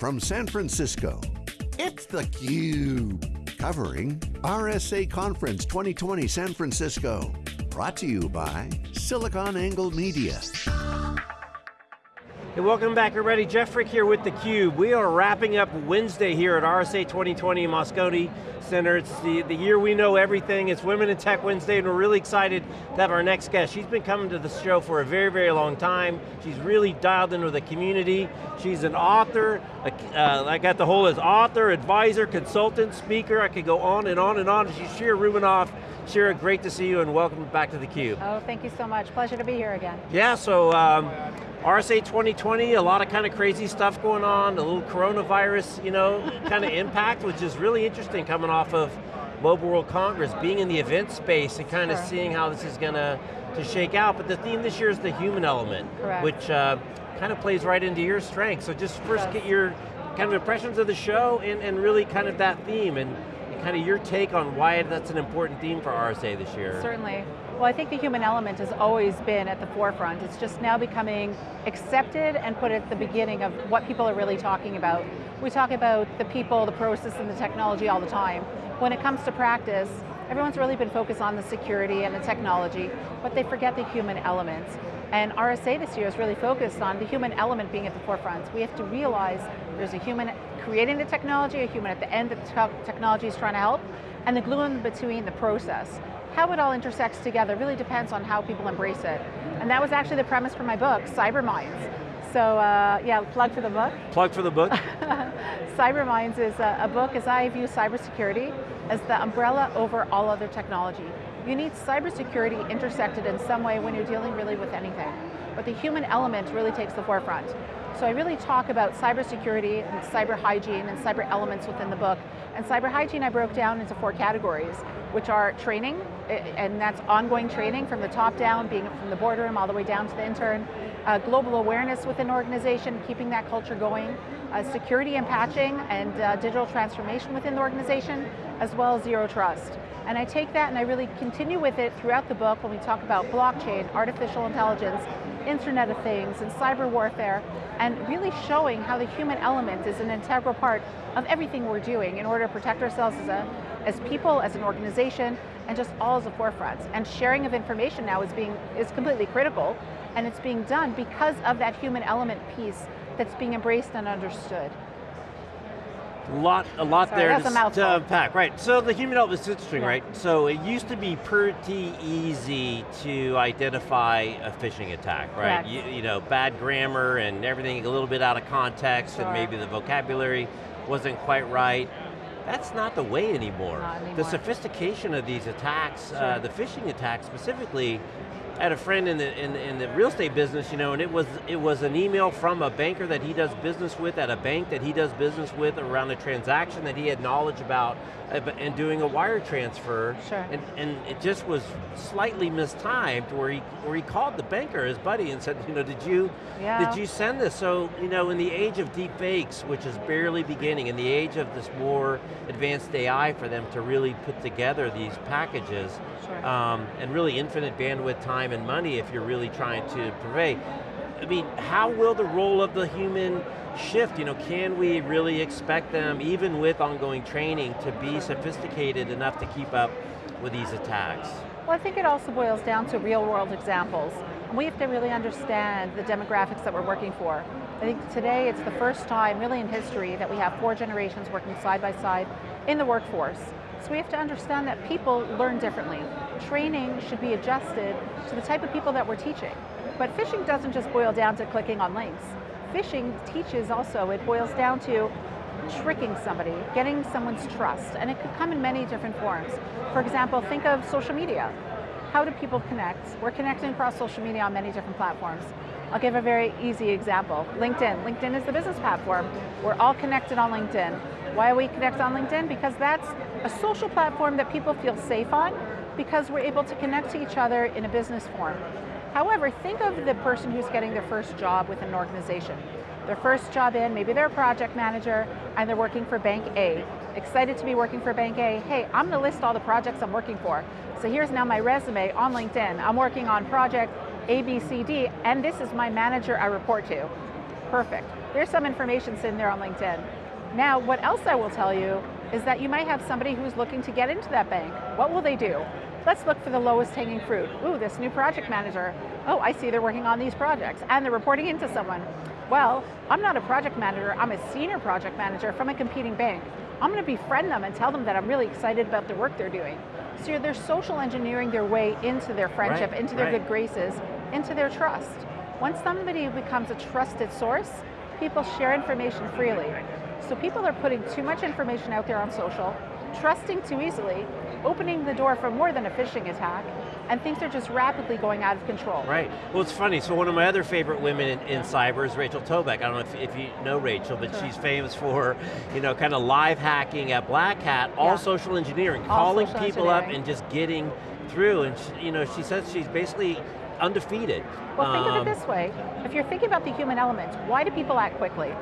from San Francisco, it's theCUBE. Covering RSA Conference 2020 San Francisco. Brought to you by SiliconANGLE Media. Hey, welcome back everybody. Jeff Frick here with theCUBE. We are wrapping up Wednesday here at RSA 2020 in Moscone Center. It's the, the year we know everything. It's Women in Tech Wednesday and we're really excited to have our next guest. She's been coming to the show for a very, very long time. She's really dialed into the community. She's an author, uh, I got the whole as author, advisor, consultant, speaker. I could go on and on and on. She's Shira Rubinoff. Shira, great to see you and welcome back to theCUBE. Oh, thank you so much. Pleasure to be here again. Yeah, so um, RSA 2020, a lot of kind of crazy stuff going on, a little coronavirus, you know, kind of impact, which is really interesting coming off of Mobile World Congress, being in the event space and kind sure. of seeing how this is going to to shake out. But the theme this year is the human element, Correct. which uh, kind of plays right into your strength. So just first get your kind of impressions of the show and, and really kind of that theme and kind of your take on why that's an important theme for RSA this year. Certainly. Well, I think the human element has always been at the forefront. It's just now becoming accepted and put at the beginning of what people are really talking about. We talk about the people, the process, and the technology all the time. When it comes to practice, everyone's really been focused on the security and the technology, but they forget the human element. And RSA this year is really focused on the human element being at the forefront. We have to realize there's a human creating the technology, a human at the end that the technology is trying to help, and the glue in between the process. How it all intersects together really depends on how people embrace it. And that was actually the premise for my book, Cyber Minds. So uh, yeah, plug for the book. Plug for the book. Cyber Minds is a, a book as I view cybersecurity as the umbrella over all other technology. You need cybersecurity intersected in some way when you're dealing really with anything. But the human element really takes the forefront. So I really talk about cybersecurity and cyber hygiene and cyber elements within the book. And cyber hygiene I broke down into four categories, which are training, and that's ongoing training from the top down, being from the boardroom all the way down to the intern, uh, global awareness within an organization, keeping that culture going, uh, security and patching and uh, digital transformation within the organization, as well as zero trust. And I take that and I really continue with it throughout the book when we talk about blockchain, artificial intelligence, Internet of Things, and cyber warfare, and really showing how the human element is an integral part of everything we're doing in order to protect ourselves as, a, as people, as an organization, and just all as a forefront. And sharing of information now is, being, is completely critical, and it's being done because of that human element piece that's being embraced and understood. A lot, a lot Sorry, there to, to unpack. Right, so the human element is interesting, Yeah. right? So it used to be pretty easy to identify a phishing attack, right? You, you know, bad grammar and everything a little bit out of context Sure. and maybe the vocabulary wasn't quite right. That's not the way anymore. Anymore. The sophistication of these attacks, uh, the phishing attacks specifically, I had a friend in the, in, in the real estate business, you know, and it was, it was an email from a banker that he does business with at a bank that he does business with around a transaction that he had knowledge about uh, and doing a wire transfer. Sure. And, and it just was slightly mistimed where he, where he called the banker, his buddy, and said, you know, did you, Yeah. did you send this? So, you know, in the age of deep fakes, which is barely beginning, in the age of this more advanced AI for them to really put together these packages, Sure. um, and really infinite bandwidth, time, and money if you're really trying to purvey. I mean, how will the role of the human shift? You know, can we really expect them, even with ongoing training, to be sophisticated enough to keep up with these attacks? Well, I think it also boils down to real world examples. And we have to really understand the demographics that we're working for. I think today it's the first time really in history that we have four generations working side by side in the workforce. So we have to understand that people learn differently. Training should be adjusted to the type of people that we're teaching. But phishing doesn't just boil down to clicking on links. Phishing teaches also, it boils down to tricking somebody, getting someone's trust, and it could come in many different forms. For example, think of social media. How do people connect? We're connecting across social media on many different platforms. I'll give a very easy example. LinkedIn. LinkedIn is the business platform. We're all connected on LinkedIn. Why are we connected on LinkedIn? Because that's a social platform that people feel safe on because we're able to connect to each other in a business form. However, think of the person who's getting their first job within an organization. Their first job in, maybe they're a project manager and they're working for Bank A. Excited to be working for Bank A. Hey, I'm going to list all the projects I'm working for. So here's now my resume on LinkedIn. I'm working on project A, B, C, D, and this is my manager I report to. Perfect. There's some information sitting there on LinkedIn. Now, what else I will tell you is that you might have somebody who's looking to get into that bank. What will they do? Let's look for the lowest hanging fruit. Ooh, this new project manager. Oh, I see they're working on these projects and they're reporting into someone. Well, I'm not a project manager, I'm a senior project manager from a competing bank. I'm going to befriend them and tell them that I'm really excited about the work they're doing. So they're social engineering their way into their friendship, right, into their right. good graces, into their trust. Once somebody becomes a trusted source, people share information freely. So people are putting too much information out there on social, trusting too easily, opening the door for more than a phishing attack, and things are just rapidly going out of control. Right, well it's funny, so one of my other favorite women in, in cyber is Rachel Tobac. I don't know if, if you know Rachel, but Sure. she's famous for, you know, kind of live hacking at Black Hat, all Yeah. social engineering, All calling social people up and just getting through, and she, you know, she says she's basically undefeated. Well, think of Um, it this way. If you're thinking about the human element, why do people act quickly?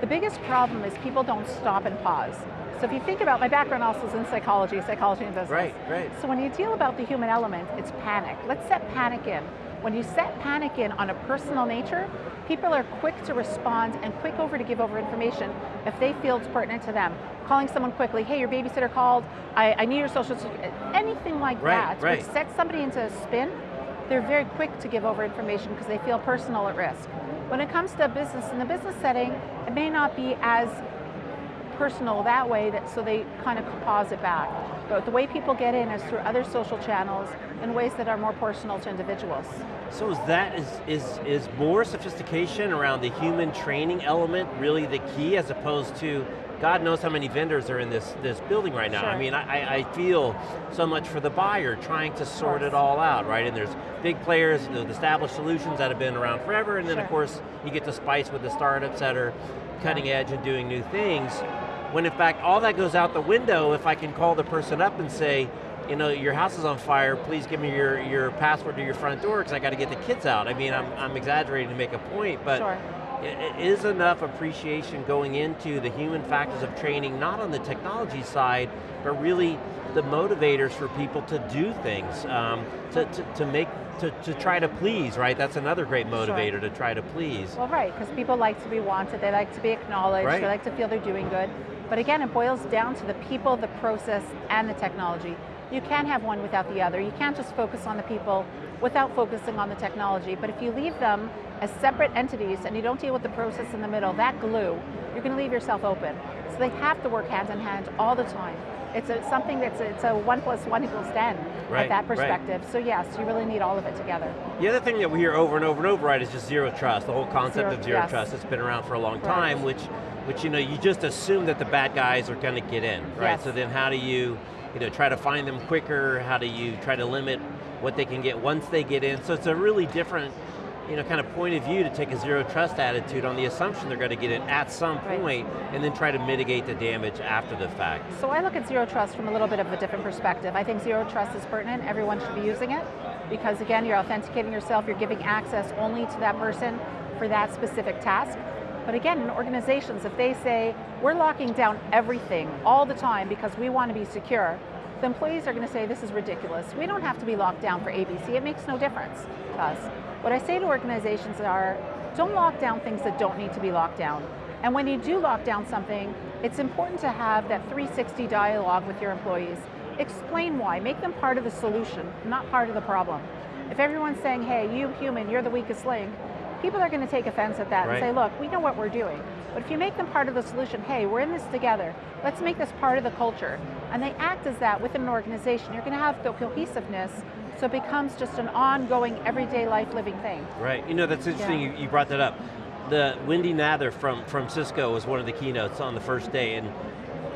The biggest problem is people don't stop and pause. So if you think about, my background also is in psychology, psychology and business. Right, right. So when you deal about the human element, it's panic. Let's set panic in. When you set panic in on a personal nature, people are quick to respond and quick over to give over information if they feel it's pertinent to them. Calling someone quickly, hey, your babysitter called, I, I need your social security, anything like Right, that, right. which sets somebody into a spin, they're very quick to give over information because they feel personal at risk. When it comes to business, in the business setting, it may not be as personal that way, that so they kind of pause it back. But the way people get in is through other social channels in ways that are more personal to individuals. So is that, is, is, is more sophistication around the human training element really the key as opposed to, God knows how many vendors are in this, this building right now. I mean, I, I feel so much for the buyer trying to sort it all out, right? And there's big players, the established solutions that have been around forever, and then of course, you get to spice with the startups that are cutting edge and doing new things. When in fact, all that goes out the window if I can call the person up and say, you know, your house is on fire, please give me your, your password to your front door because I got to get the kids out. I mean, I'm, I'm exaggerating to make a point, but Sure. Is enough appreciation going into the human factors of training, not on the technology side, but really the motivators for people to do things, um, to, to, to make, to, to try to please, right? That's another great motivator, to try to please. Well, right, because people like to be wanted, they like to be acknowledged, Right. they like to feel they're doing good. But again, it boils down to the people, the process, and the technology. You can't have one without the other. You can't just focus on the people without focusing on the technology. But if you leave them as separate entities and you don't deal with the process in the middle, that glue, you're going to leave yourself open. So they have to work hand in hand all the time. It's a, something that's, it's a one plus one equals 10 Right, at that right. perspective. So yes, you really need all of it together. The other thing that we hear over and over and over, right, is just zero trust. The whole concept Zero- of zero yes. trust. It's been around for a long Right. time, which, which you know, you just assume that the bad guys are going to get in, right? Yes. So then how do you, you know, try to find them quicker? How do you try to limit what they can get once they get in? So it's a really different, you know, kind of point of view to take a zero trust attitude on the assumption they're going to get it at some Right. point, and then try to mitigate the damage after the fact. So I look at zero trust from a little bit of a different perspective. I think zero trust is pertinent, everyone should be using it, because again, you're authenticating yourself, you're giving access only to that person for that specific task. But again, in organizations, if they say, we're locking down everything all the time because we want to be secure, the employees are going to say, this is ridiculous. We don't have to be locked down for ABC, it makes no difference to us. What I say to organizations are, don't lock down things that don't need to be locked down. And when you do lock down something, it's important to have that 360 dialogue with your employees. Explain why, make them part of the solution, not part of the problem. If everyone's saying, hey, you human, you're the weakest link, people are going to take offense at that Right. and say, look, we know what we're doing. But if you make them part of the solution, hey, we're in this together, let's make this part of the culture. And they act as that within an organization, you're going to have the cohesiveness, so it becomes just an ongoing, everyday life living thing. Right, you know, that's interesting Yeah. you, you brought that up. The Wendy Nather from, from Cisco was one of the keynotes on the first day, and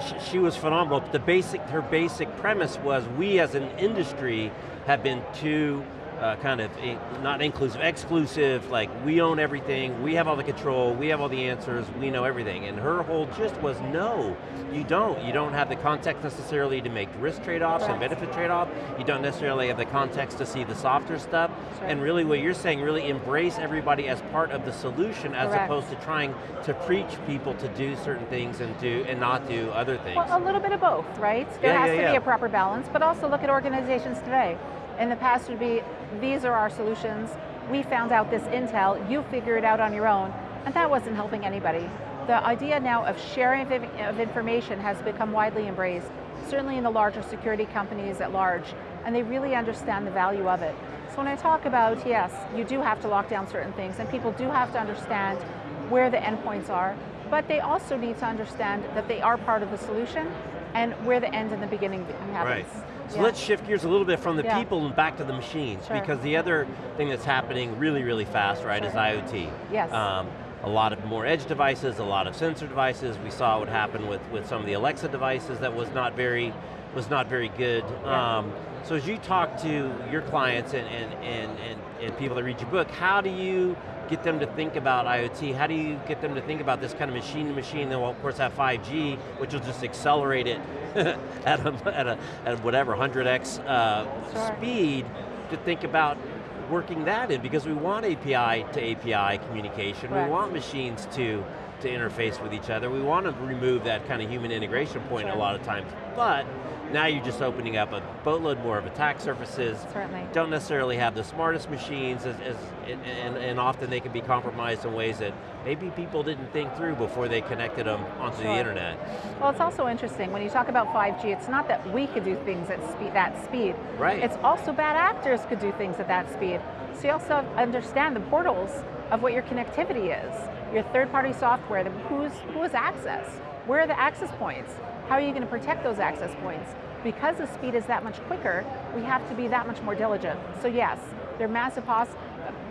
sh- she was phenomenal. The basic, her basic premise was we as an industry have been too uh, kind of, in- not inclusive, exclusive, like we own everything, we have all the control, we have all the answers, we know everything. And her whole gist was no, you don't. You don't have the context necessarily to make risk trade-offs and benefit trade-off. You don't necessarily have the context to see the softer stuff. And really what you're saying, really embrace everybody as part of the solution as Correct. opposed to trying to preach people to do certain things and do and not do other things. Well, a little bit of both, right? There Yeah, has yeah, to yeah. be a proper balance, but also look at organizations today. In the past would be, these are our solutions, we found out this intel, you figure it out on your own. And that wasn't helping anybody. The idea now of sharing of information has become widely embraced, certainly in the larger security companies at large, and they really understand the value of it. So when I talk about, yes, you do have to lock down certain things, and people do have to understand where the endpoints are, but they also need to understand that they are part of the solution and where the end and the beginning happens. Right. So yeah. let's shift gears a little bit from the yeah. people and back to the machines, sure. because the other thing that's happening really, really fast, right, sure. is IoT. Yes. Um, a lot of more edge devices, a lot of sensor devices. We saw what happened with, with some of the Alexa devices that was not very, was not very good. Yeah. Um, so as you talk to your clients and, and, and, and, and people that read your book, how do you get them to think about IoT? How do you get them to think about this kind of machine to machine? Then we'll of course have 5G, which will just accelerate it at, a, at, a, at whatever, 100x uh, sure. speed to think about working that in because we want API to API communication. Correct. We want machines to, to interface with each other. We want to remove that kind of human integration point sure. a lot of times. But now you're just opening up a boatload more of attack surfaces. Certainly. Don't necessarily have the smartest machines, as, as and, and, often they can be compromised in ways that maybe people didn't think through before they connected them onto sure. the internet. Well, it's also interesting, when you talk about 5G, it's not that we could do things at speed, that speed. Right. It's also bad actors could do things at that speed. So you also understand the portals of what your connectivity is, your third-party software, who's, who has access, where are the access points, how are you going to protect those access points? Because the speed is that much quicker, we have to be that much more diligent. So yes, there are massive,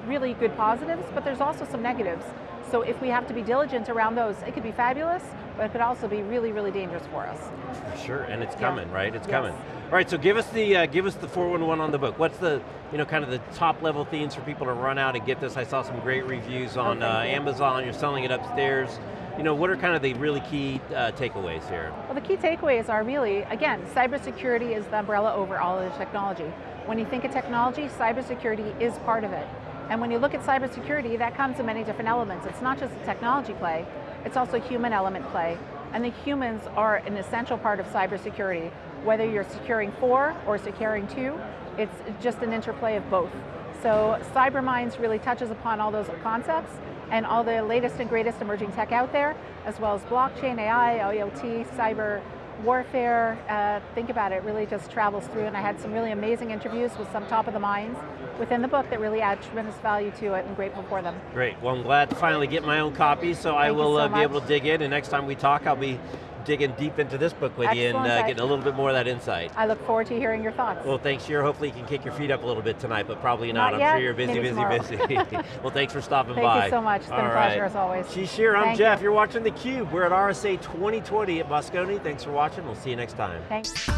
really good positives, but there's also some negatives. So if we have to be diligent around those, it could be fabulous, but it could also be really, really dangerous for us. Sure, and it's coming, yeah. right? It's yes. coming. All right, so give us the uh, give us the 411 on the book. What's the you know kind of the top level themes for people to run out and get this? I saw some great reviews on oh, uh, you. Amazon. You're selling it upstairs. You know, what are kind of the really key uh, takeaways here? Well, the key takeaways are really, again, cybersecurity is the umbrella over all of the technology. When you think of technology, cybersecurity is part of it. And when you look at cybersecurity, that comes in many different elements. It's not just a technology play, it's also a human element play. And the humans are an essential part of cybersecurity. Whether you're securing four or securing two, it's just an interplay of both. So CyberMinds really touches upon all those concepts and all the latest and greatest emerging tech out there, as well as blockchain, AI, IoT, cyber, warfare, uh, think about it, really just travels through and I had some really amazing interviews with some top of the minds within the book that really add tremendous value to it and grateful for them. Great, well I'm glad to finally get my own copy so Thank I will so uh, be able to dig in and next time we talk I'll be digging deep into this book with Excellent. you and uh, getting a little bit more of that insight. I look forward to hearing your thoughts. Well, thanks, Shira. Hopefully you can kick your feet up a little bit tonight, but probably not. not I'm yet. sure you're busy, Maybe busy, tomorrow. busy. well, thanks for stopping Thank by. Thank you so much. It's been All a pleasure right. as always. She's Shira, I'm Thank Jeff. You. You're watching theCUBE. We're at RSA 2020 at Moscone. Thanks for watching. We'll see you next time. Thanks.